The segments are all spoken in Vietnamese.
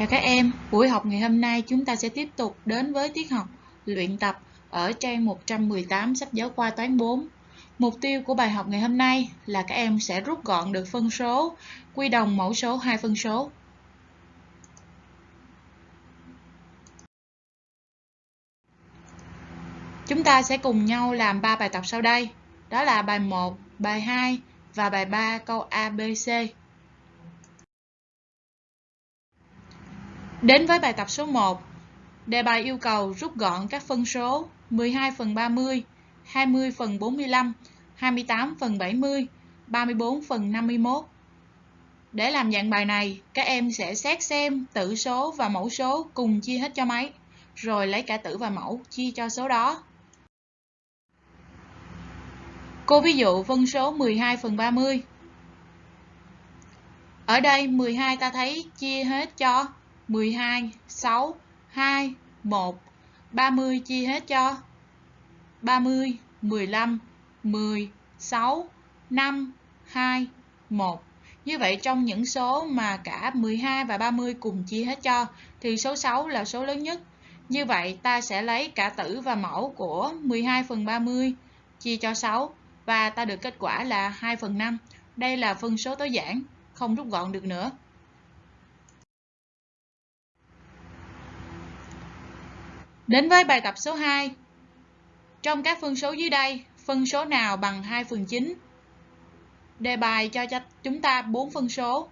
Chào các em, buổi học ngày hôm nay chúng ta sẽ tiếp tục đến với tiết học luyện tập ở trang 118 sách giáo khoa toán 4. Mục tiêu của bài học ngày hôm nay là các em sẽ rút gọn được phân số, quy đồng mẫu số hai phân số. Chúng ta sẽ cùng nhau làm 3 bài tập sau đây. Đó là bài 1, bài 2 và bài 3 câu A, Đến với bài tập số 1, đề bài yêu cầu rút gọn các phân số 12 phần 30, 20 phần 45, 28 phần 70, 34 phần 51. Để làm dạng bài này, các em sẽ xét xem tử số và mẫu số cùng chia hết cho mấy, rồi lấy cả tử và mẫu chia cho số đó. Cô ví dụ phân số 12 phần 30. Ở đây 12 ta thấy chia hết cho 12, 6, 2, 1, 30 chia hết cho 30, 15, 10, 6, 5, 2, 1. Như vậy trong những số mà cả 12 và 30 cùng chia hết cho thì số 6 là số lớn nhất. Như vậy ta sẽ lấy cả tử và mẫu của 12 phần 30 chia cho 6 và ta được kết quả là 2 phần 5. Đây là phân số tối giản, không rút gọn được nữa. Đến với bài tập số 2. Trong các phân số dưới đây, phân số nào bằng 2 phần 9? Đề bài cho chúng ta 4 phân số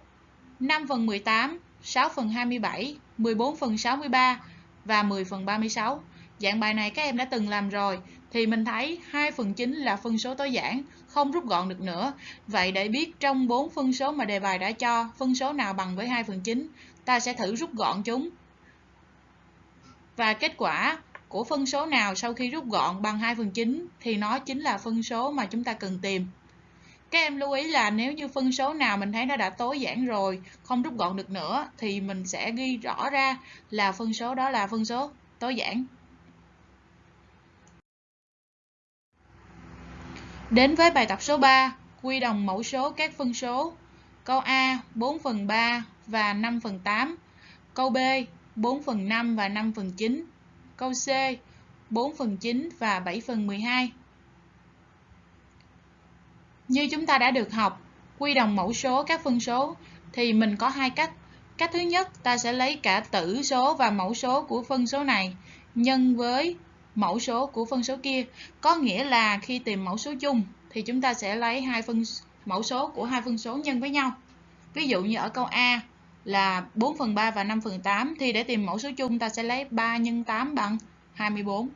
5 phần 18, 6 phần 27, 14 phần 63 và 10 phần 36. Dạng bài này các em đã từng làm rồi thì mình thấy 2 phần 9 là phân số tối giản, không rút gọn được nữa. Vậy để biết trong 4 phân số mà đề bài đã cho, phân số nào bằng với 2 phần 9, ta sẽ thử rút gọn chúng và kết quả của phân số nào sau khi rút gọn bằng 2 phần 9 thì nó chính là phân số mà chúng ta cần tìm. Các em lưu ý là nếu như phân số nào mình thấy nó đã tối giản rồi, không rút gọn được nữa thì mình sẽ ghi rõ ra là phân số đó là phân số tối giản. Đến với bài tập số 3, quy đồng mẫu số các phân số. Câu A 4 phần 3 và 5 phần 8. Câu B 4 phần 5 và 5 phần 9. Câu C 4 phần 9 và 7 phần 12. Như chúng ta đã được học, quy đồng mẫu số các phân số thì mình có hai cách. Cách thứ nhất, ta sẽ lấy cả tử số và mẫu số của phân số này nhân với mẫu số của phân số kia. Có nghĩa là khi tìm mẫu số chung thì chúng ta sẽ lấy hai phân mẫu số của hai phân số nhân với nhau. Ví dụ như ở câu A, là 4 phần 3 và 5 phần 8 thì để tìm mẫu số chung ta sẽ lấy 3 x 8 bằng 24.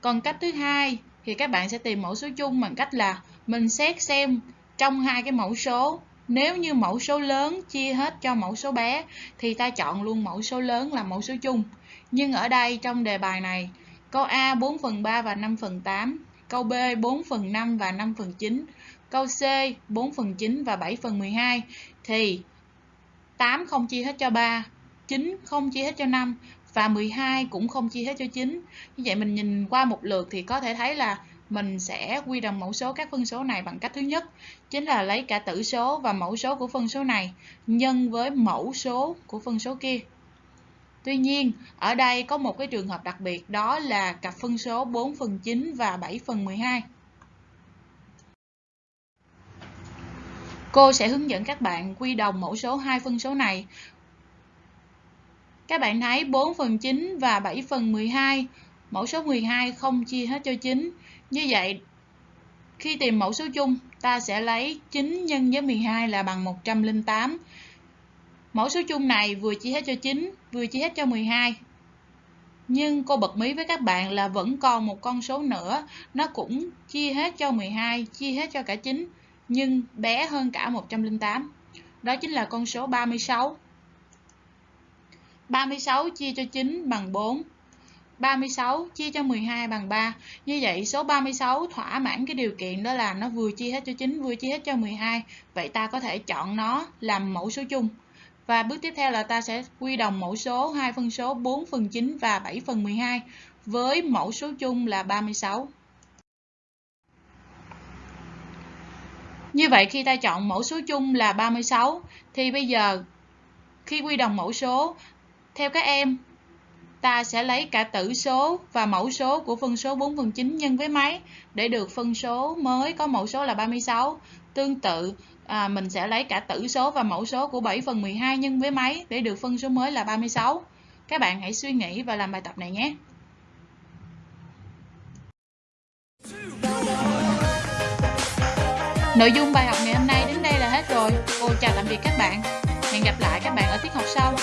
Còn cách thứ hai thì các bạn sẽ tìm mẫu số chung bằng cách là mình xét xem trong hai cái mẫu số, nếu như mẫu số lớn chia hết cho mẫu số bé thì ta chọn luôn mẫu số lớn là mẫu số chung. Nhưng ở đây trong đề bài này câu A 4 phần 3 và 5 phần 8 câu B 4 phần 5 và 5 phần 9 câu C 4 phần 9 và 7 phần 12 thì 8 không chia hết cho 3, 9 không chia hết cho 5 và 12 cũng không chia hết cho 9. Như vậy mình nhìn qua một lượt thì có thể thấy là mình sẽ quy đồng mẫu số các phân số này bằng cách thứ nhất chính là lấy cả tử số và mẫu số của phân số này nhân với mẫu số của phân số kia. Tuy nhiên, ở đây có một cái trường hợp đặc biệt đó là cặp phân số 4 phần 9 và 7 phần 12. Cô sẽ hướng dẫn các bạn quy đồng mẫu số hai phân số này. Các bạn thấy 4 phần 9 và 7 phần 12, mẫu số 12 không chia hết cho 9. Như vậy, khi tìm mẫu số chung, ta sẽ lấy 9 nhân với 12 là bằng 108. Mẫu số chung này vừa chia hết cho 9, vừa chia hết cho 12. Nhưng cô bật mí với các bạn là vẫn còn một con số nữa, nó cũng chia hết cho 12, chia hết cho cả 9 nhưng bé hơn cả 108. Đó chính là con số 36. 36 chia cho 9 bằng 4. 36 chia cho 12 bằng 3. Như vậy, số 36 thỏa mãn cái điều kiện đó là nó vừa chia hết cho 9 vừa chia hết cho 12. Vậy ta có thể chọn nó làm mẫu số chung. Và bước tiếp theo là ta sẽ quy đồng mẫu số hai phân số 4 phần 9 và 7 phần 12 với mẫu số chung là 36. Như vậy khi ta chọn mẫu số chung là 36 thì bây giờ khi quy đồng mẫu số Theo các em, ta sẽ lấy cả tử số và mẫu số của phân số 4 phần 9 nhân với mấy để được phân số mới có mẫu số là 36. Tương tự, à, mình sẽ lấy cả tử số và mẫu số của 7 phần 12 nhân với mấy để được phân số mới là 36. Các bạn hãy suy nghĩ và làm bài tập này nhé. Nội dung bài học ngày hôm nay đến đây là hết rồi. Cô chào tạm biệt các bạn. Hẹn gặp lại các bạn ở tiết học sau.